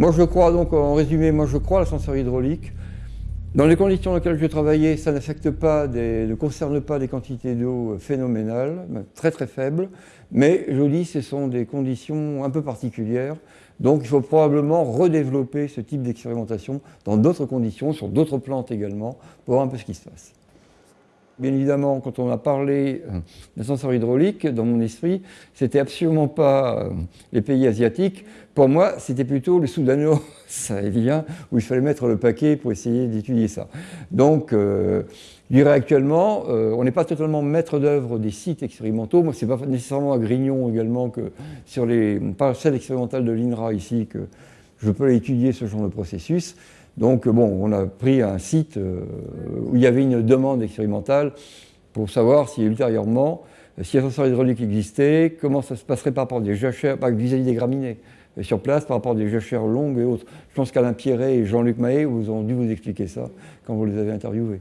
Moi je crois donc, en résumé, moi je crois à l'ascenseur hydraulique. Dans les conditions dans lesquelles je travaillais, ça n'affecte pas, ne concerne pas des quantités d'eau phénoménales, très très faibles, mais je dis ce sont des conditions un peu particulières, donc il faut probablement redévelopper ce type d'expérimentation dans d'autres conditions, sur d'autres plantes également, pour voir un peu ce qui se passe. Bien évidemment, quand on a parlé euh, d'ascenseur hydraulique, dans mon esprit, c'était absolument pas euh, les pays asiatiques. Pour moi, c'était plutôt le soudano-sahélien, où il fallait mettre le paquet pour essayer d'étudier ça. Donc, euh, je dirais actuellement, on n'est pas totalement maître d'œuvre des sites expérimentaux. Moi, ce n'est pas nécessairement à Grignon également que sur les parcelles expérimentales de l'INRA ici que je peux étudier ce genre de processus. Donc bon, on a pris un site euh, où il y avait une demande expérimentale pour savoir si ultérieurement, si l'ascenseur hydraulique existait, comment ça se passerait par rapport à des jachères, vis-à-vis des graminées, euh, sur place par rapport à des jachères longues et autres. Je pense qu'Alain Pierret et Jean-Luc Mahé vous ont dû vous expliquer ça quand vous les avez interviewés.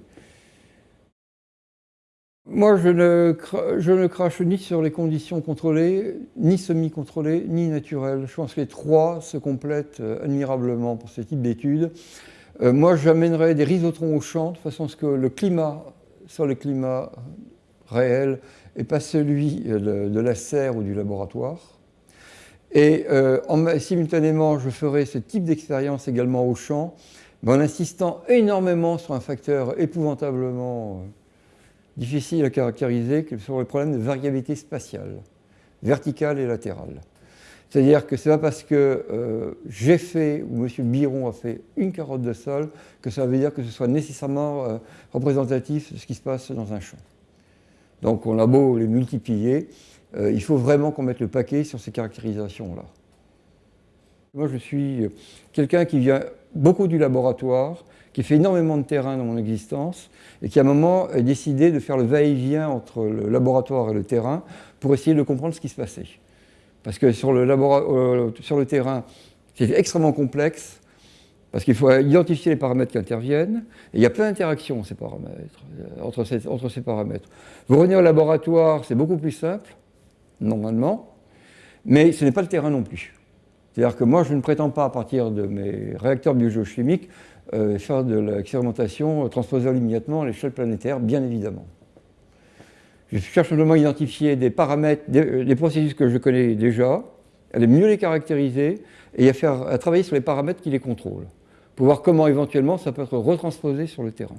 Moi, je ne, crache ni sur les conditions contrôlées, ni semi-contrôlées, ni naturelles. Je pense que les trois se complètent euh, admirablement pour ce type d'études. Euh, moi, j'amènerais des rhizotrons au champ, de façon à ce que le climat soit le climat réel et pas celui euh, de, la serre ou du laboratoire. Et simultanément, je ferai ce type d'expérience également au champ, en insistant énormément sur un facteur épouvantablement difficile à caractériser que sur le problème de variabilité spatiale, verticale et latérale. C'est-à-dire que ce n'est pas parce que euh, j'ai fait, ou M. Biron a fait une carotte de sol, que ça veut dire que ce soit nécessairement euh, représentatif de ce qui se passe dans un champ. Donc on a beau les multiplier, euh, il faut vraiment qu'on mette le paquet sur ces caractérisations-là. Moi je suis quelqu'un qui vient beaucoup du laboratoire, qui fait énormément de terrain dans mon existence et qui à un moment a décidé de faire le va-et-vient entre le laboratoire et le terrain pour essayer de comprendre ce qui se passait. Parce que sur le, euh, terrain, c'est extrêmement complexe, parce qu'il faut identifier les paramètres qui interviennent, et il y a plein d'interactions ces paramètres, euh, entre, ces, paramètres. Vous revenez au laboratoire, c'est beaucoup plus simple, normalement, mais ce n'est pas le terrain non plus. C'est-à-dire que moi, je ne prétends pas, à partir de mes réacteurs biogéochimiques, euh, faire de l'expérimentation transposable immédiatement à l'échelle planétaire, bien évidemment. Je cherche simplement à identifier des paramètres, des, processus que je connais déjà, à mieux les caractériser et à, faire, à travailler sur les paramètres qui les contrôlent, pour voir comment éventuellement ça peut être retransposé sur le terrain.